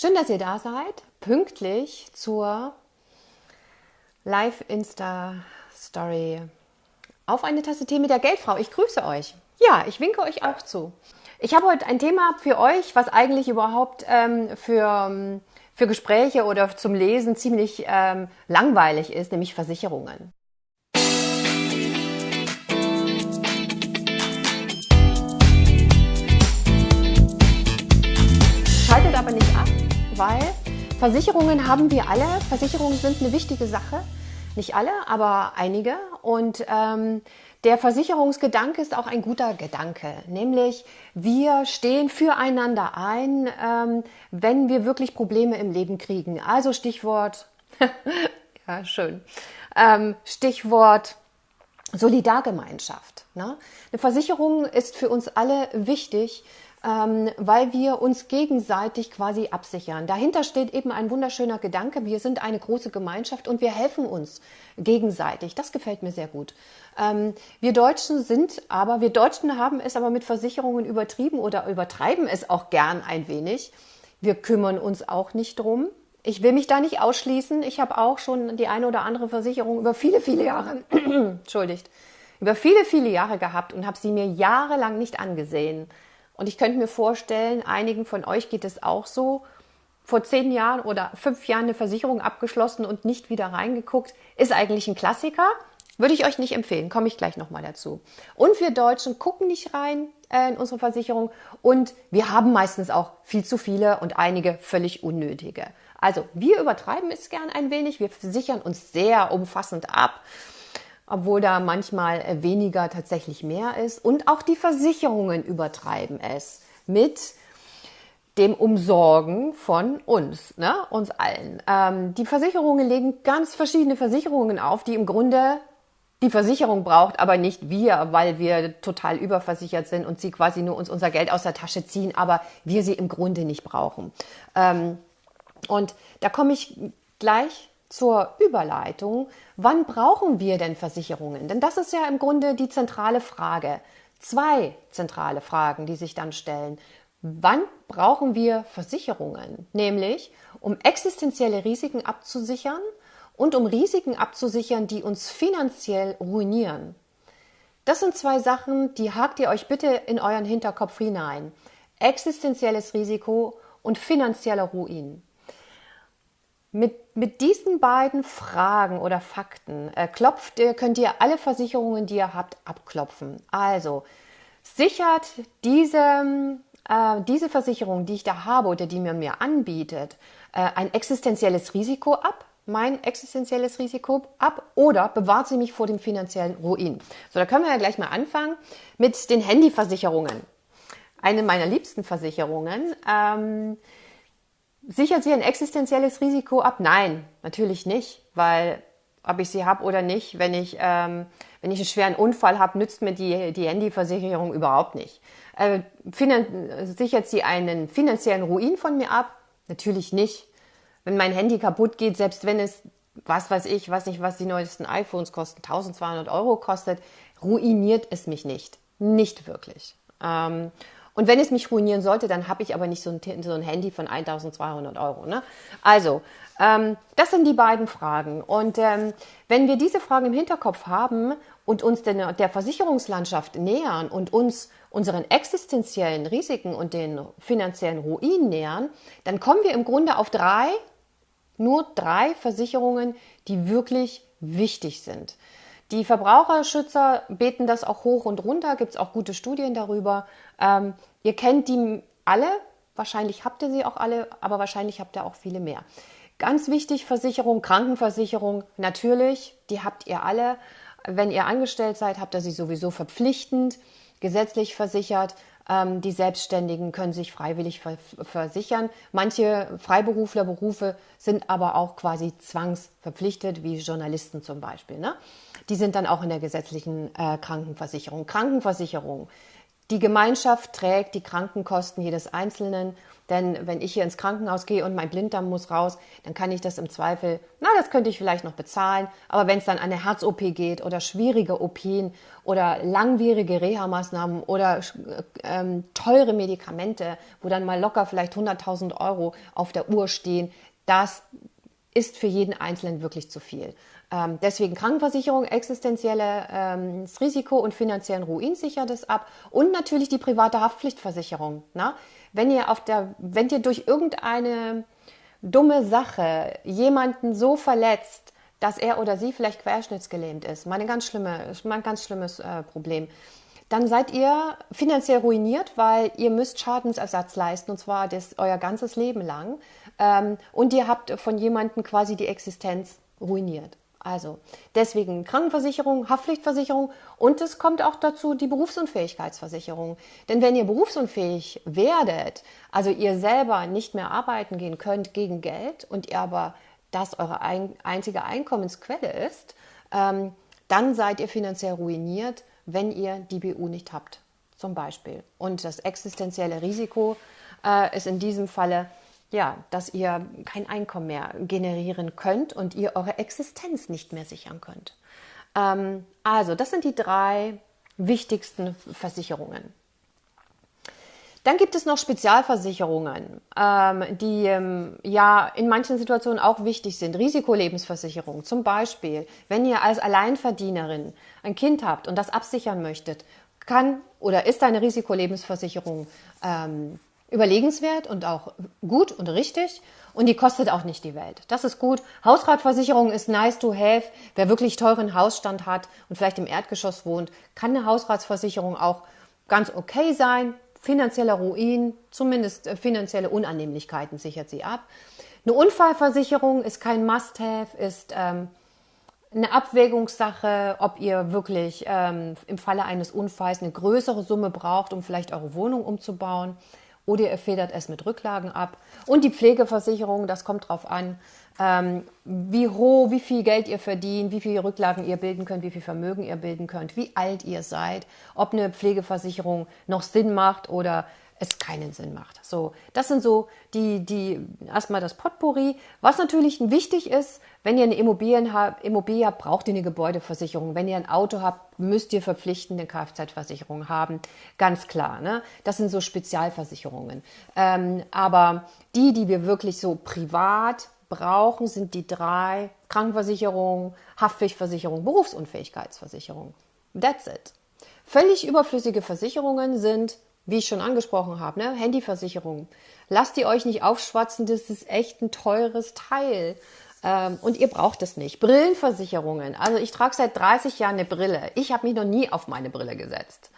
Schön, dass ihr da seid, pünktlich zur Live-Insta-Story auf eine Tasse Tee mit der Geldfrau. Ich grüße euch. Ja, ich winke euch auch zu. Ich habe heute ein Thema für euch, was eigentlich überhaupt ähm, für, ähm, für Gespräche oder zum Lesen ziemlich ähm, langweilig ist, nämlich Versicherungen. Weil Versicherungen haben wir alle. Versicherungen sind eine wichtige Sache. Nicht alle, aber einige. Und ähm, der Versicherungsgedanke ist auch ein guter Gedanke, nämlich wir stehen füreinander ein, ähm, wenn wir wirklich Probleme im Leben kriegen. Also Stichwort, ja schön, ähm, Stichwort Solidargemeinschaft. Ne? Eine Versicherung ist für uns alle wichtig, ähm, weil wir uns gegenseitig quasi absichern. Dahinter steht eben ein wunderschöner Gedanke. Wir sind eine große Gemeinschaft und wir helfen uns gegenseitig. Das gefällt mir sehr gut. Ähm, wir Deutschen sind aber, wir Deutschen haben es aber mit Versicherungen übertrieben oder übertreiben es auch gern ein wenig. Wir kümmern uns auch nicht drum. Ich will mich da nicht ausschließen. Ich habe auch schon die eine oder andere Versicherung über viele, viele Jahre, entschuldigt, über viele, viele Jahre gehabt und habe sie mir jahrelang nicht angesehen. Und ich könnte mir vorstellen, einigen von euch geht es auch so. Vor zehn Jahren oder fünf Jahren eine Versicherung abgeschlossen und nicht wieder reingeguckt, ist eigentlich ein Klassiker. Würde ich euch nicht empfehlen, komme ich gleich nochmal dazu. Und wir Deutschen gucken nicht rein äh, in unsere Versicherung und wir haben meistens auch viel zu viele und einige völlig unnötige. Also wir übertreiben es gern ein wenig, wir sichern uns sehr umfassend ab obwohl da manchmal äh, weniger tatsächlich mehr ist. Und auch die Versicherungen übertreiben es mit dem Umsorgen von uns, ne, uns allen. Ähm, die Versicherungen legen ganz verschiedene Versicherungen auf, die im Grunde die Versicherung braucht, aber nicht wir, weil wir total überversichert sind und sie quasi nur uns unser Geld aus der Tasche ziehen, aber wir sie im Grunde nicht brauchen. Ähm, und da komme ich gleich zur Überleitung, wann brauchen wir denn Versicherungen? Denn das ist ja im Grunde die zentrale Frage. Zwei zentrale Fragen, die sich dann stellen. Wann brauchen wir Versicherungen? Nämlich, um existenzielle Risiken abzusichern und um Risiken abzusichern, die uns finanziell ruinieren. Das sind zwei Sachen, die hakt ihr euch bitte in euren Hinterkopf hinein. Existenzielles Risiko und finanzieller Ruin. Mit, mit diesen beiden Fragen oder Fakten äh, klopft, äh, könnt ihr alle Versicherungen, die ihr habt, abklopfen. Also sichert diese, äh, diese Versicherung, die ich da habe oder die man mir anbietet, äh, ein existenzielles Risiko ab, mein existenzielles Risiko ab oder bewahrt sie mich vor dem finanziellen Ruin. So, da können wir ja gleich mal anfangen mit den Handyversicherungen. Eine meiner liebsten Versicherungen. Ähm, Sichert sie ein existenzielles Risiko ab? Nein, natürlich nicht, weil ob ich sie habe oder nicht, wenn ich, ähm, wenn ich einen schweren Unfall habe, nützt mir die, die Handyversicherung überhaupt nicht. Äh, sichert sie einen finanziellen Ruin von mir ab? Natürlich nicht. Wenn mein Handy kaputt geht, selbst wenn es, was weiß ich, weiß nicht, was die neuesten iPhones kosten, 1200 Euro kostet, ruiniert es mich nicht. Nicht wirklich. Ähm, und wenn es mich ruinieren sollte, dann habe ich aber nicht so ein, so ein Handy von 1200 Euro. Ne? Also, ähm, das sind die beiden Fragen. Und ähm, wenn wir diese Fragen im Hinterkopf haben und uns der, der Versicherungslandschaft nähern und uns unseren existenziellen Risiken und den finanziellen Ruin nähern, dann kommen wir im Grunde auf drei, nur drei Versicherungen, die wirklich wichtig sind. Die Verbraucherschützer beten das auch hoch und runter, gibt es auch gute Studien darüber. Ähm, ihr kennt die alle, wahrscheinlich habt ihr sie auch alle, aber wahrscheinlich habt ihr auch viele mehr. Ganz wichtig, Versicherung, Krankenversicherung, natürlich, die habt ihr alle. Wenn ihr angestellt seid, habt ihr sie sowieso verpflichtend, gesetzlich versichert. Ähm, die Selbstständigen können sich freiwillig versichern. Manche Freiberuflerberufe sind aber auch quasi zwangsverpflichtet, wie Journalisten zum Beispiel. Ne? Die sind dann auch in der gesetzlichen äh, Krankenversicherung. Krankenversicherung, Die Gemeinschaft trägt die Krankenkosten jedes Einzelnen. Denn wenn ich hier ins Krankenhaus gehe und mein Blinddarm muss raus, dann kann ich das im Zweifel, na, das könnte ich vielleicht noch bezahlen. Aber wenn es dann an eine Herz-OP geht oder schwierige OPen oder langwierige Reha-Maßnahmen oder ähm, teure Medikamente, wo dann mal locker vielleicht 100.000 Euro auf der Uhr stehen, das ist für jeden Einzelnen wirklich zu viel. Ähm, deswegen Krankenversicherung, existenzielles ähm, Risiko und finanziellen Ruin sichert es ab und natürlich die private Haftpflichtversicherung. Na? Wenn ihr auf der, wenn ihr durch irgendeine dumme Sache jemanden so verletzt, dass er oder sie vielleicht querschnittsgelähmt ist, mal ein ganz, schlimme, mal ein ganz schlimmes äh, Problem, dann seid ihr finanziell ruiniert, weil ihr müsst Schadensersatz leisten und zwar das euer ganzes Leben lang. Ähm, und ihr habt von jemandem quasi die Existenz ruiniert. Also deswegen Krankenversicherung, Haftpflichtversicherung und es kommt auch dazu die Berufsunfähigkeitsversicherung. Denn wenn ihr berufsunfähig werdet, also ihr selber nicht mehr arbeiten gehen könnt gegen Geld und ihr aber das eure ein, einzige Einkommensquelle ist, ähm, dann seid ihr finanziell ruiniert, wenn ihr die BU nicht habt, zum Beispiel. Und das existenzielle Risiko äh, ist in diesem Falle ja, dass ihr kein Einkommen mehr generieren könnt und ihr eure Existenz nicht mehr sichern könnt. Ähm, also, das sind die drei wichtigsten Versicherungen. Dann gibt es noch Spezialversicherungen, ähm, die ähm, ja in manchen Situationen auch wichtig sind. Risikolebensversicherung zum Beispiel, wenn ihr als Alleinverdienerin ein Kind habt und das absichern möchtet, kann oder ist eine Risikolebensversicherung ähm, überlegenswert und auch gut und richtig und die kostet auch nicht die Welt. Das ist gut. Hausratversicherung ist nice to have. Wer wirklich teuren Hausstand hat und vielleicht im Erdgeschoss wohnt, kann eine Hausratsversicherung auch ganz okay sein. Finanzieller Ruin, zumindest äh, finanzielle Unannehmlichkeiten sichert sie ab. Eine Unfallversicherung ist kein Must-have, ist ähm, eine Abwägungssache, ob ihr wirklich ähm, im Falle eines Unfalls eine größere Summe braucht, um vielleicht eure Wohnung umzubauen oder ihr federt es mit Rücklagen ab. Und die Pflegeversicherung, das kommt drauf an, ähm, wie hoch, wie viel Geld ihr verdient, wie viele Rücklagen ihr bilden könnt, wie viel Vermögen ihr bilden könnt, wie alt ihr seid, ob eine Pflegeversicherung noch Sinn macht oder es keinen Sinn macht. So, das sind so die, die erstmal das Potpourri. Was natürlich wichtig ist, wenn ihr eine Immobilien habt, Immobilie habt, braucht ihr eine Gebäudeversicherung. Wenn ihr ein Auto habt, müsst ihr verpflichtende Kfz-Versicherung haben. Ganz klar. Ne? Das sind so Spezialversicherungen. Ähm, aber die, die wir wirklich so privat brauchen, sind die drei Krankenversicherung, Haftpflichtversicherung, Berufsunfähigkeitsversicherung. That's it. Völlig überflüssige Versicherungen sind wie ich schon angesprochen habe, ne? Handyversicherung. Lasst ihr euch nicht aufschwatzen, das ist echt ein teures Teil. Ähm, und ihr braucht es nicht. Brillenversicherungen. Also ich trage seit 30 Jahren eine Brille. Ich habe mich noch nie auf meine Brille gesetzt.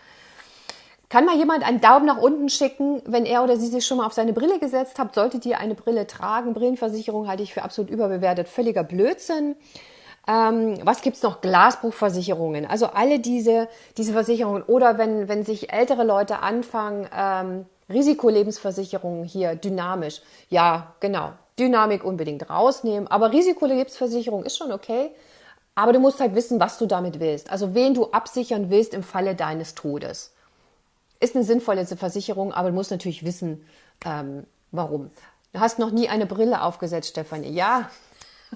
Kann mal jemand einen Daumen nach unten schicken, wenn er oder sie sich schon mal auf seine Brille gesetzt hat? Solltet ihr eine Brille tragen? Brillenversicherung halte ich für absolut überbewertet. Völliger Blödsinn. Ähm, was gibt's noch? Glasbuchversicherungen. Also alle diese, diese Versicherungen. Oder wenn, wenn sich ältere Leute anfangen, ähm, Risikolebensversicherungen hier dynamisch. Ja, genau. Dynamik unbedingt rausnehmen. Aber Risikolebensversicherung ist schon okay. Aber du musst halt wissen, was du damit willst. Also wen du absichern willst im Falle deines Todes. Ist eine sinnvolle Versicherung, aber du musst natürlich wissen, ähm, warum. Du hast noch nie eine Brille aufgesetzt, Stefanie. Ja,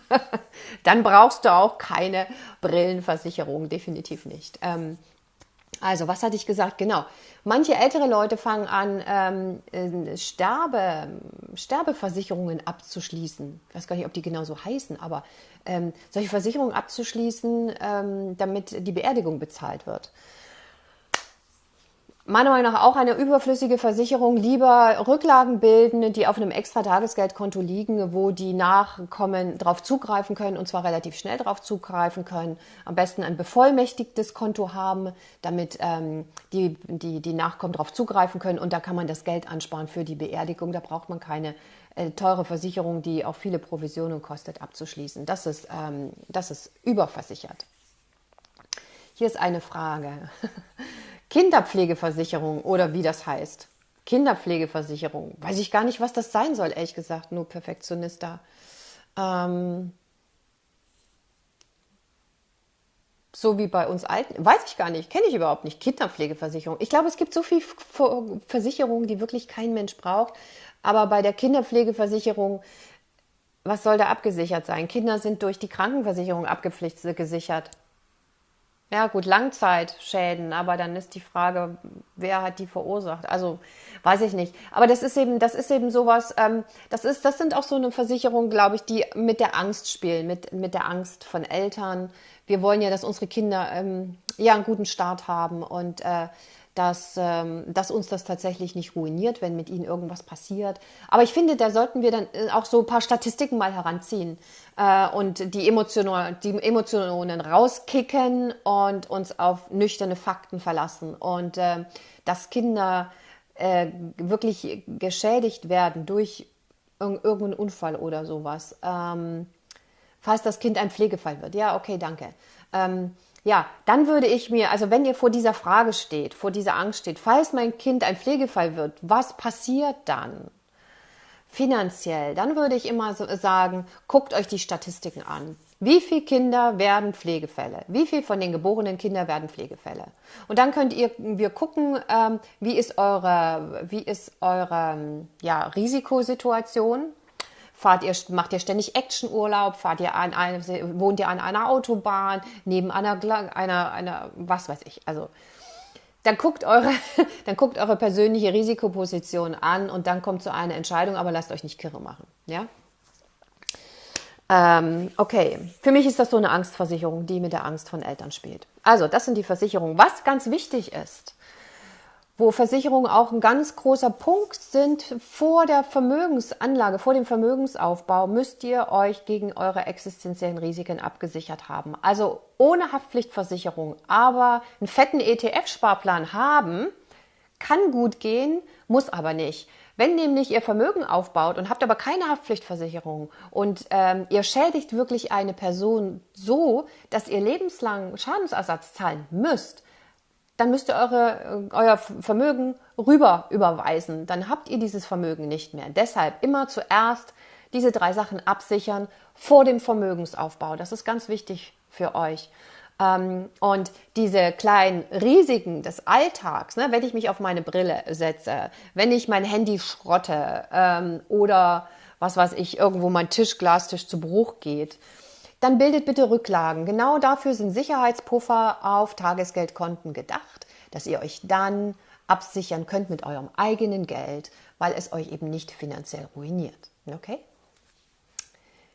dann brauchst du auch keine Brillenversicherung, definitiv nicht. Ähm, also, was hatte ich gesagt? Genau. Manche ältere Leute fangen an, ähm, äh, Sterbe, Sterbeversicherungen abzuschließen. Ich weiß gar nicht, ob die genau so heißen, aber ähm, solche Versicherungen abzuschließen, ähm, damit die Beerdigung bezahlt wird meiner Meinung nach auch eine überflüssige Versicherung. Lieber Rücklagen bilden, die auf einem extra Tagesgeldkonto liegen, wo die Nachkommen darauf zugreifen können und zwar relativ schnell darauf zugreifen können. Am besten ein bevollmächtigtes Konto haben, damit ähm, die, die, die Nachkommen darauf zugreifen können und da kann man das Geld ansparen für die Beerdigung. Da braucht man keine äh, teure Versicherung, die auch viele Provisionen kostet, abzuschließen. Das ist, ähm, das ist überversichert. Hier ist eine Frage. Kinderpflegeversicherung oder wie das heißt. Kinderpflegeversicherung. Weiß ich gar nicht, was das sein soll, ehrlich gesagt. Nur Perfektionista. Ähm so wie bei uns Alten, weiß ich gar nicht, kenne ich überhaupt nicht. Kinderpflegeversicherung. Ich glaube, es gibt so viele Versicherungen, die wirklich kein Mensch braucht. Aber bei der Kinderpflegeversicherung, was soll da abgesichert sein? Kinder sind durch die Krankenversicherung abgesichert. Ja, gut, Langzeitschäden, aber dann ist die Frage, wer hat die verursacht? Also, weiß ich nicht. Aber das ist eben, das ist eben sowas, ähm, das ist, das sind auch so eine Versicherung, glaube ich, die mit der Angst spielen, mit, mit der Angst von Eltern. Wir wollen ja, dass unsere Kinder ähm, ja einen guten Start haben und äh, dass, ähm, dass uns das tatsächlich nicht ruiniert, wenn mit ihnen irgendwas passiert. Aber ich finde, da sollten wir dann äh, auch so ein paar Statistiken mal heranziehen äh, und die Emotionen, die Emotionen rauskicken und uns auf nüchterne Fakten verlassen. Und äh, dass Kinder äh, wirklich geschädigt werden durch irgendeinen Unfall oder sowas. Ähm, falls das Kind ein Pflegefall wird. Ja, okay, danke. Ähm, ja, dann würde ich mir, also wenn ihr vor dieser Frage steht, vor dieser Angst steht, falls mein Kind ein Pflegefall wird, was passiert dann? Finanziell, dann würde ich immer so sagen, guckt euch die Statistiken an. Wie viele Kinder werden Pflegefälle? Wie viele von den geborenen Kindern werden Pflegefälle? Und dann könnt ihr, wir gucken, ähm, wie ist eure, wie ist eure ja, Risikosituation? Fahrt ihr, macht ihr ständig Actionurlaub? Fahrt ihr an eine, wohnt ihr an einer Autobahn, neben einer, einer, einer, was weiß ich, also, dann guckt eure, dann guckt eure persönliche Risikoposition an und dann kommt zu einer Entscheidung, aber lasst euch nicht kirre machen, ja? Ähm, okay, für mich ist das so eine Angstversicherung, die mit der Angst von Eltern spielt. Also, das sind die Versicherungen. Was ganz wichtig ist, wo Versicherungen auch ein ganz großer Punkt sind. Vor der Vermögensanlage, vor dem Vermögensaufbau müsst ihr euch gegen eure existenziellen Risiken abgesichert haben. Also ohne Haftpflichtversicherung, aber einen fetten ETF-Sparplan haben, kann gut gehen, muss aber nicht. Wenn nämlich ihr Vermögen aufbaut und habt aber keine Haftpflichtversicherung und ähm, ihr schädigt wirklich eine Person so, dass ihr lebenslang Schadensersatz zahlen müsst, dann müsst ihr eure, äh, euer Vermögen rüber überweisen. Dann habt ihr dieses Vermögen nicht mehr. Deshalb immer zuerst diese drei Sachen absichern vor dem Vermögensaufbau. Das ist ganz wichtig für euch. Ähm, und diese kleinen Risiken des Alltags, ne, wenn ich mich auf meine Brille setze, wenn ich mein Handy schrotte ähm, oder was weiß ich, irgendwo mein Tischglastisch zu Bruch geht, dann bildet bitte Rücklagen. Genau dafür sind Sicherheitspuffer auf Tagesgeldkonten gedacht, dass ihr euch dann absichern könnt mit eurem eigenen Geld, weil es euch eben nicht finanziell ruiniert. Okay?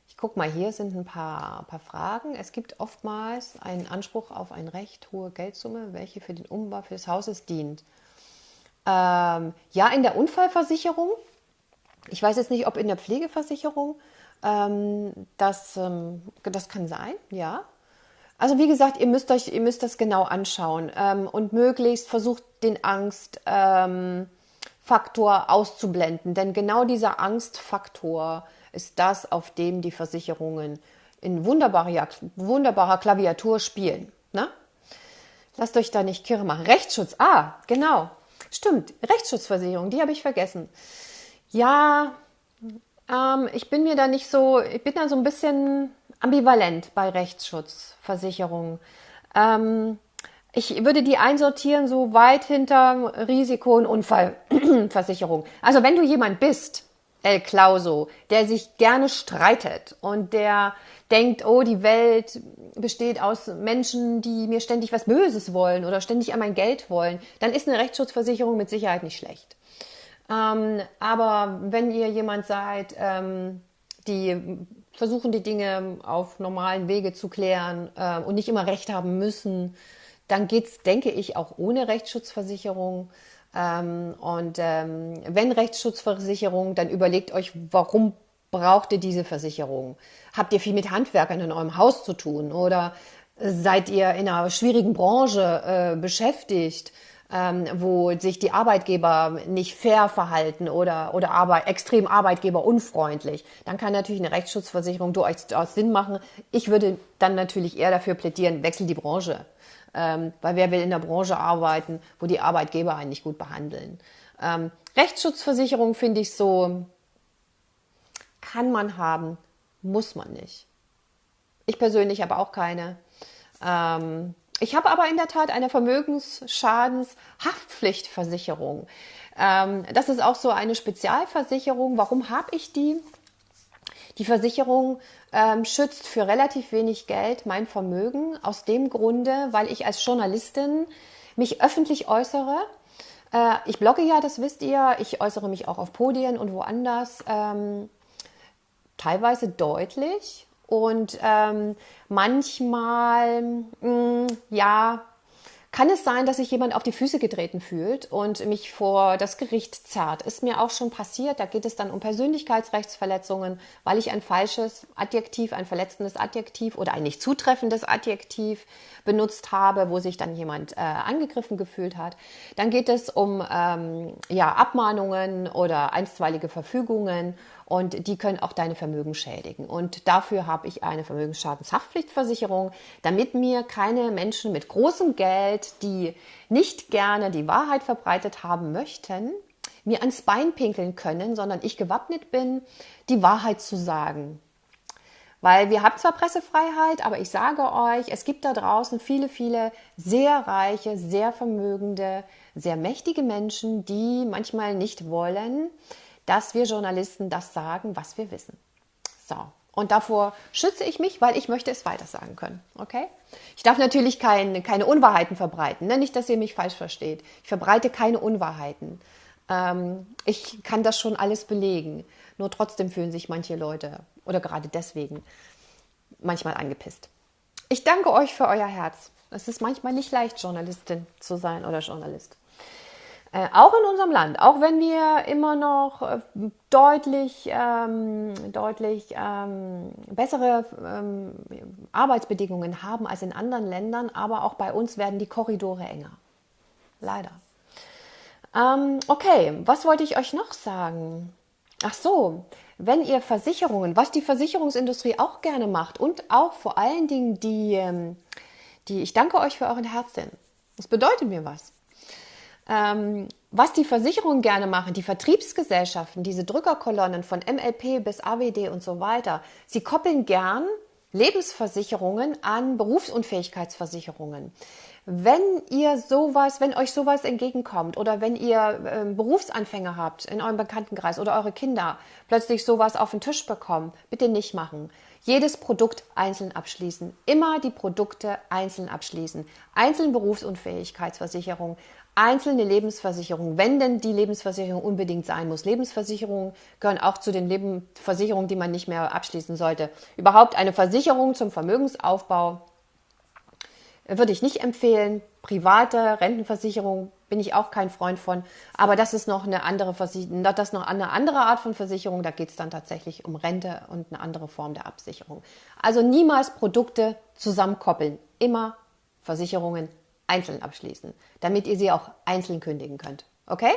Ich gucke mal, hier sind ein paar, paar Fragen. Es gibt oftmals einen Anspruch auf eine recht hohe Geldsumme, welche für den Umbau des Hauses dient. Ähm, ja, in der Unfallversicherung. Ich weiß jetzt nicht, ob in der Pflegeversicherung. Ähm, das, ähm, das kann sein, ja. Also wie gesagt, ihr müsst euch, ihr müsst das genau anschauen ähm, und möglichst versucht den Angstfaktor ähm, auszublenden, denn genau dieser Angstfaktor ist das, auf dem die Versicherungen in wunderbarer, wunderbarer Klaviatur spielen. Ne? Lasst euch da nicht kirre machen. Rechtsschutz, ah, genau. Stimmt, Rechtsschutzversicherung, die habe ich vergessen. Ja, ähm, ich bin mir da nicht so, ich bin da so ein bisschen ambivalent bei Rechtsschutzversicherungen. Ähm, ich würde die einsortieren so weit hinter Risiko- und Unfallversicherung. Also wenn du jemand bist, El Clauso, der sich gerne streitet und der denkt, oh, die Welt besteht aus Menschen, die mir ständig was Böses wollen oder ständig an mein Geld wollen, dann ist eine Rechtsschutzversicherung mit Sicherheit nicht schlecht. Ähm, aber wenn ihr jemand seid, ähm, die versuchen, die Dinge auf normalen Wege zu klären äh, und nicht immer Recht haben müssen, dann geht's, denke ich, auch ohne Rechtsschutzversicherung. Ähm, und ähm, wenn Rechtsschutzversicherung, dann überlegt euch, warum braucht ihr diese Versicherung? Habt ihr viel mit Handwerkern in eurem Haus zu tun oder seid ihr in einer schwierigen Branche äh, beschäftigt? Ähm, wo sich die Arbeitgeber nicht fair verhalten oder, oder Arbeit, extrem arbeitgeberunfreundlich, dann kann natürlich eine Rechtsschutzversicherung durchaus Sinn machen. Ich würde dann natürlich eher dafür plädieren, wechsel die Branche. Ähm, weil wer will in der Branche arbeiten, wo die Arbeitgeber einen nicht gut behandeln. Ähm, Rechtsschutzversicherung finde ich so, kann man haben, muss man nicht. Ich persönlich habe auch keine. Ähm, ich habe aber in der Tat eine Vermögensschadenshaftpflichtversicherung. Ähm, das ist auch so eine Spezialversicherung. Warum habe ich die? Die Versicherung ähm, schützt für relativ wenig Geld mein Vermögen aus dem Grunde, weil ich als Journalistin mich öffentlich äußere. Äh, ich blogge ja, das wisst ihr. Ich äußere mich auch auf Podien und woanders. Ähm, teilweise deutlich und ähm, manchmal, mh, mm, ja, kann es sein, dass sich jemand auf die Füße getreten fühlt und mich vor das Gericht zerrt. Ist mir auch schon passiert. Da geht es dann um Persönlichkeitsrechtsverletzungen, weil ich ein falsches Adjektiv, ein verletzendes Adjektiv oder ein nicht zutreffendes Adjektiv benutzt habe, wo sich dann jemand äh, angegriffen gefühlt hat. Dann geht es um ähm, ja, Abmahnungen oder einstweilige Verfügungen und die können auch deine Vermögen schädigen. Und dafür habe ich eine Vermögensschadenshaftpflichtversicherung, damit mir keine Menschen mit großem Geld, die nicht gerne die Wahrheit verbreitet haben möchten, mir ans Bein pinkeln können, sondern ich gewappnet bin, die Wahrheit zu sagen. Weil wir haben zwar Pressefreiheit, aber ich sage euch, es gibt da draußen viele, viele sehr reiche, sehr vermögende, sehr mächtige Menschen, die manchmal nicht wollen, dass wir Journalisten das sagen, was wir wissen. So. Und davor schütze ich mich, weil ich möchte es weiter sagen können. Okay? Ich darf natürlich kein, keine Unwahrheiten verbreiten. Ne? Nicht, dass ihr mich falsch versteht. Ich verbreite keine Unwahrheiten. Ähm, ich kann das schon alles belegen. Nur trotzdem fühlen sich manche Leute oder gerade deswegen manchmal angepisst. Ich danke euch für euer Herz. Es ist manchmal nicht leicht, Journalistin zu sein oder Journalist. Äh, auch in unserem Land, auch wenn wir immer noch äh, deutlich, ähm, deutlich ähm, bessere ähm, Arbeitsbedingungen haben als in anderen Ländern, aber auch bei uns werden die Korridore enger. Leider. Ähm, okay, was wollte ich euch noch sagen? Ach so, wenn ihr Versicherungen, was die Versicherungsindustrie auch gerne macht und auch vor allen Dingen die, ähm, die ich danke euch für euren Herzen. Das bedeutet mir was ähm, was die Versicherungen gerne machen, die Vertriebsgesellschaften, diese Drückerkolonnen von MLP bis AWD und so weiter, sie koppeln gern Lebensversicherungen an Berufsunfähigkeitsversicherungen. Wenn ihr sowas, wenn euch sowas entgegenkommt oder wenn ihr äh, Berufsanfänger habt in eurem Bekanntenkreis oder eure Kinder plötzlich sowas auf den Tisch bekommen, bitte nicht machen. Jedes Produkt einzeln abschließen. Immer die Produkte einzeln abschließen. Einzelne Berufsunfähigkeitsversicherung, einzelne Lebensversicherungen, wenn denn die Lebensversicherung unbedingt sein muss. Lebensversicherungen gehören auch zu den Lebensversicherungen, die man nicht mehr abschließen sollte. Überhaupt eine Versicherung zum Vermögensaufbau würde ich nicht empfehlen. Private Rentenversicherung bin ich auch kein Freund von. Aber das ist noch eine andere Versicherung, das noch eine andere Art von Versicherung. Da geht es dann tatsächlich um Rente und eine andere Form der Absicherung. Also niemals Produkte zusammenkoppeln. Immer Versicherungen einzeln abschließen, damit ihr sie auch einzeln kündigen könnt. Okay?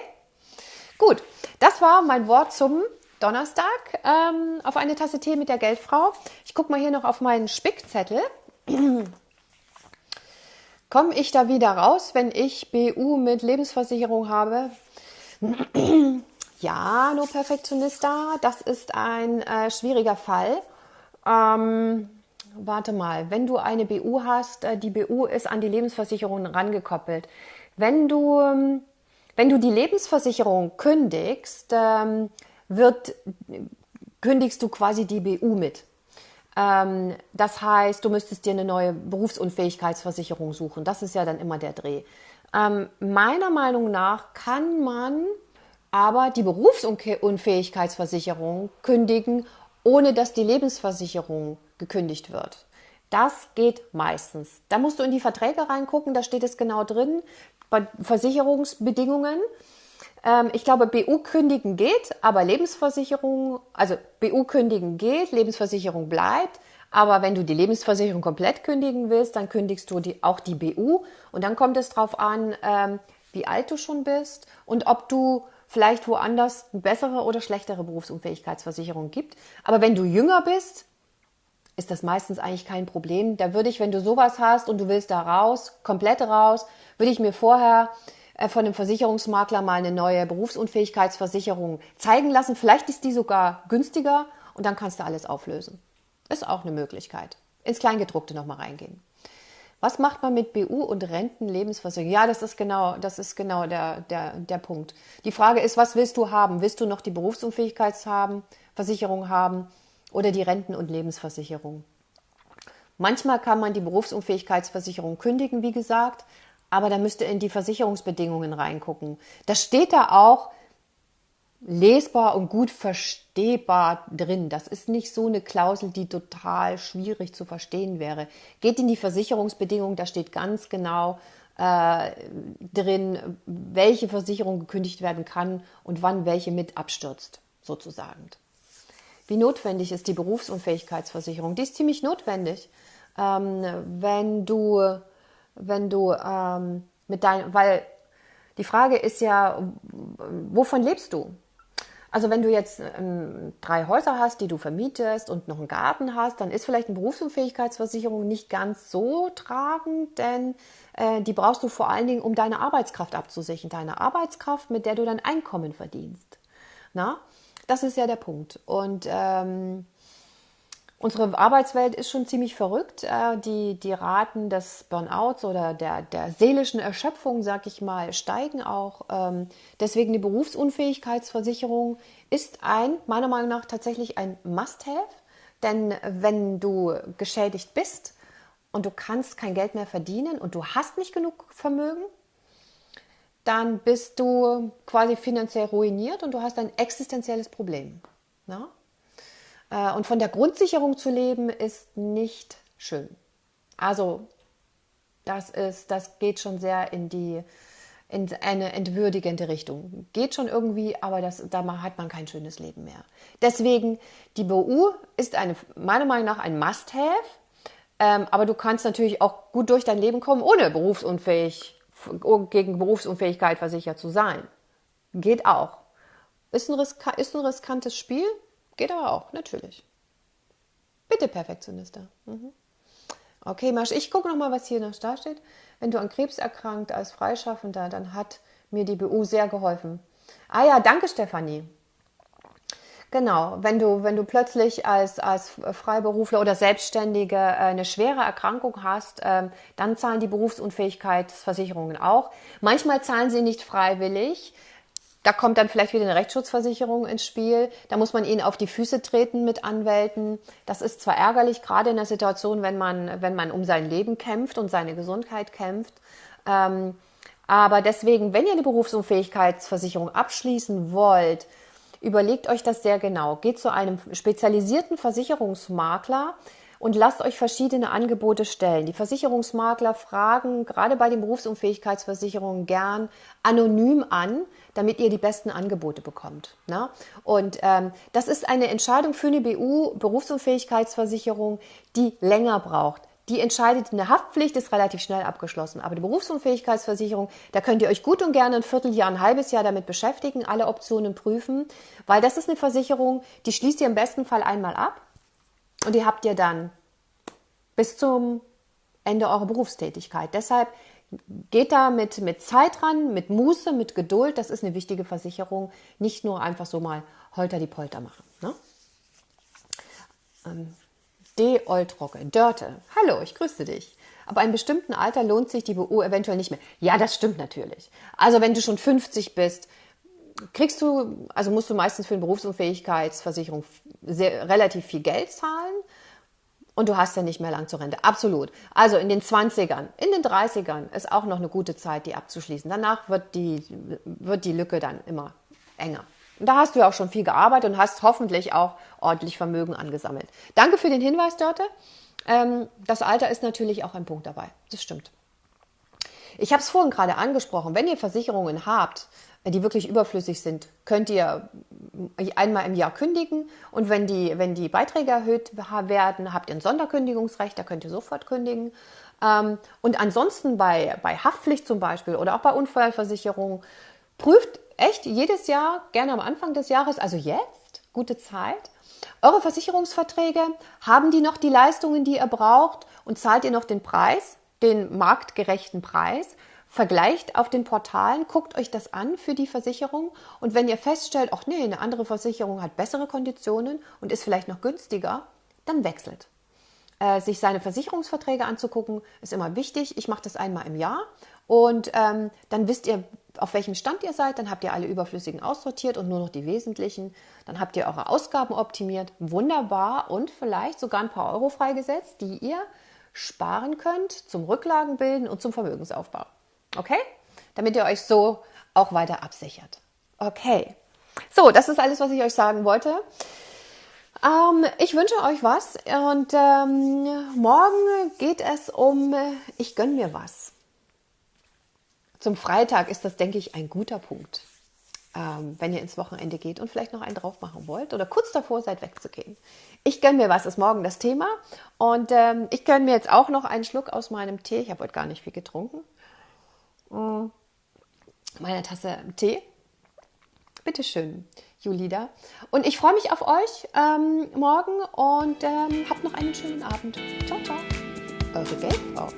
Gut, das war mein Wort zum Donnerstag ähm, auf eine Tasse Tee mit der Geldfrau. Ich gucke mal hier noch auf meinen Spickzettel. Komme ich da wieder raus, wenn ich BU mit Lebensversicherung habe? ja, no Perfektionista, das ist ein äh, schwieriger Fall. Ähm, warte mal, wenn du eine BU hast, äh, die BU ist an die Lebensversicherung rangekoppelt. Wenn du, ähm, wenn du die Lebensversicherung kündigst, ähm, wird, kündigst du quasi die BU mit. Ähm, das heißt, du müsstest dir eine neue Berufsunfähigkeitsversicherung suchen. Das ist ja dann immer der Dreh. Meiner Meinung nach kann man aber die Berufsunfähigkeitsversicherung kündigen, ohne dass die Lebensversicherung gekündigt wird. Das geht meistens. Da musst du in die Verträge reingucken, da steht es genau drin, bei Versicherungsbedingungen. Ähm, ich glaube, BU kündigen geht, aber Lebensversicherung, also BU kündigen geht, Lebensversicherung bleibt. Aber wenn du die Lebensversicherung komplett kündigen willst, dann kündigst du die, auch die BU. Und dann kommt es darauf an, ähm, wie alt du schon bist und ob du vielleicht woanders eine bessere oder schlechtere Berufsunfähigkeitsversicherung gibt. Aber wenn du jünger bist, ist das meistens eigentlich kein Problem. Da würde ich, wenn du sowas hast und du willst da raus, komplett raus, würde ich mir vorher äh, von dem Versicherungsmakler mal eine neue Berufsunfähigkeitsversicherung zeigen lassen. Vielleicht ist die sogar günstiger und dann kannst du alles auflösen. Ist auch eine Möglichkeit. Ins Kleingedruckte nochmal reingehen. Was macht man mit BU und Rentenlebensversicherung? Ja, das ist genau, das ist genau der, der, der Punkt. Die Frage ist, was willst du haben? Willst du noch die Berufsunfähigkeitsversicherung haben oder die Renten- und Lebensversicherung? Manchmal kann man die Berufsunfähigkeitsversicherung kündigen, wie gesagt, aber da müsste in die Versicherungsbedingungen reingucken. Da steht da auch, lesbar und gut verstehbar drin. Das ist nicht so eine Klausel, die total schwierig zu verstehen wäre. Geht in die Versicherungsbedingungen, da steht ganz genau äh, drin, welche Versicherung gekündigt werden kann und wann welche mit abstürzt, sozusagen. Wie notwendig ist die Berufsunfähigkeitsversicherung? Die ist ziemlich notwendig, ähm, wenn du, wenn du ähm, mit deinem, weil die Frage ist ja, wovon lebst du? Also wenn du jetzt ähm, drei Häuser hast, die du vermietest und noch einen Garten hast, dann ist vielleicht eine Berufsunfähigkeitsversicherung nicht ganz so tragend, denn äh, die brauchst du vor allen Dingen, um deine Arbeitskraft abzusichern. Deine Arbeitskraft, mit der du dein Einkommen verdienst. Na, das ist ja der Punkt. Und ähm, Unsere Arbeitswelt ist schon ziemlich verrückt. Äh, die, die Raten des Burnouts oder der, der seelischen Erschöpfung, sag ich mal, steigen auch. Ähm, deswegen die Berufsunfähigkeitsversicherung ist ein, meiner Meinung nach, tatsächlich ein Must-Have. Denn wenn du geschädigt bist und du kannst kein Geld mehr verdienen und du hast nicht genug Vermögen, dann bist du quasi finanziell ruiniert und du hast ein existenzielles Problem. Na? Äh, und von der Grundsicherung zu leben ist nicht schön. Also das ist, das geht schon sehr in die in eine entwürdigende Richtung. Geht schon irgendwie, aber das, da hat man kein schönes Leben mehr. Deswegen, die BU ist eine, meiner Meinung nach ein Must-Have, ähm, aber du kannst natürlich auch gut durch dein Leben kommen, ohne berufsunfähig, gegen Berufsunfähigkeit versichert zu sein. Geht auch. Ist ein, ist ein riskantes Spiel, Geht aber auch, natürlich. Bitte, Perfektioniste. Mhm. Okay, Marsch, ich gucke nochmal, was hier noch da steht. Wenn du an Krebs erkrankt als Freischaffender, dann hat mir die BU sehr geholfen. Ah ja, danke, Stefanie. Genau, wenn du, wenn du plötzlich als, als Freiberufler oder Selbstständige äh, eine schwere Erkrankung hast, ähm, dann zahlen die Berufsunfähigkeitsversicherungen auch. Manchmal zahlen sie nicht freiwillig. Da kommt dann vielleicht wieder eine Rechtsschutzversicherung ins Spiel. Da muss man ihnen auf die Füße treten mit Anwälten. Das ist zwar ärgerlich, gerade in der Situation, wenn man, wenn man um sein Leben kämpft und seine Gesundheit kämpft. Ähm, aber deswegen, wenn ihr eine Berufsunfähigkeitsversicherung abschließen wollt, überlegt euch das sehr genau. Geht zu einem spezialisierten Versicherungsmakler, und lasst euch verschiedene Angebote stellen. Die Versicherungsmakler fragen gerade bei den Berufsunfähigkeitsversicherungen gern anonym an, damit ihr die besten Angebote bekommt. Ne? Und ähm, das ist eine Entscheidung für eine BU, Berufsunfähigkeitsversicherung, die länger braucht. Die entscheidet, eine Haftpflicht ist relativ schnell abgeschlossen. Aber die Berufsunfähigkeitsversicherung, da könnt ihr euch gut und gerne ein Vierteljahr, ein halbes Jahr damit beschäftigen, alle Optionen prüfen, weil das ist eine Versicherung, die schließt ihr im besten Fall einmal ab und die habt ihr dann bis zum Ende eurer Berufstätigkeit. Deshalb geht da mit, mit Zeit ran, mit Muße, mit Geduld. Das ist eine wichtige Versicherung. Nicht nur einfach so mal holter die Polter machen. Ne? Ähm, D. Oltrocke, Dörte. Hallo, ich grüße dich. Ab einem bestimmten Alter lohnt sich die BU eventuell nicht mehr. Ja, das stimmt natürlich. Also wenn du schon 50 bist, kriegst du, also musst du meistens für eine Berufsunfähigkeitsversicherung sehr, relativ viel Geld zahlen und du hast ja nicht mehr lang zur Rente. Absolut. Also in den 20ern, in den 30ern ist auch noch eine gute Zeit, die abzuschließen. Danach wird die, wird die Lücke dann immer enger. Da hast du ja auch schon viel gearbeitet und hast hoffentlich auch ordentlich Vermögen angesammelt. Danke für den Hinweis, Dörte. Ähm, das Alter ist natürlich auch ein Punkt dabei. Das stimmt. Ich habe es vorhin gerade angesprochen. Wenn ihr Versicherungen habt, die wirklich überflüssig sind, könnt ihr einmal im Jahr kündigen und wenn die, wenn die Beiträge erhöht werden, habt ihr ein Sonderkündigungsrecht, da könnt ihr sofort kündigen. Ähm, und ansonsten bei, bei Haftpflicht zum Beispiel oder auch bei Unfallversicherung, prüft echt jedes Jahr, gerne am Anfang des Jahres, also jetzt, gute Zeit, eure Versicherungsverträge, haben die noch die Leistungen, die ihr braucht und zahlt ihr noch den Preis, den marktgerechten Preis? vergleicht auf den Portalen, guckt euch das an für die Versicherung und wenn ihr feststellt, ach nee, eine andere Versicherung hat bessere Konditionen und ist vielleicht noch günstiger, dann wechselt. äh, sich seine Versicherungsverträge anzugucken, ist immer wichtig. Ich mache das einmal im Jahr und ähm, dann wisst ihr, auf welchem Stand ihr seid. Dann habt ihr alle überflüssigen aussortiert und nur noch die wesentlichen. Dann habt ihr eure Ausgaben optimiert. Wunderbar und vielleicht sogar ein paar Euro freigesetzt, die ihr sparen könnt zum Rücklagenbilden und zum Vermögensaufbau. Okay? Damit ihr euch so auch weiter absichert. Okay. So, das ist alles, was ich euch sagen wollte. Ähm, ich wünsche euch was und ähm, morgen geht es um Ich gönn mir was. Zum Freitag ist das, denke ich, ein guter Punkt, ähm, wenn ihr ins Wochenende geht und vielleicht noch einen drauf machen wollt oder kurz davor seid, wegzugehen. Ich gönn mir was, ist morgen das Thema und ähm, ich gönn mir jetzt auch noch einen Schluck aus meinem Tee. Ich habe heute gar nicht viel getrunken. Mm. Meine Tasse Tee. Bitteschön. Julida. Und ich freue mich auf euch ähm, morgen und ähm, habt noch einen schönen Abend. Ciao, ciao. Eure Geldfrau.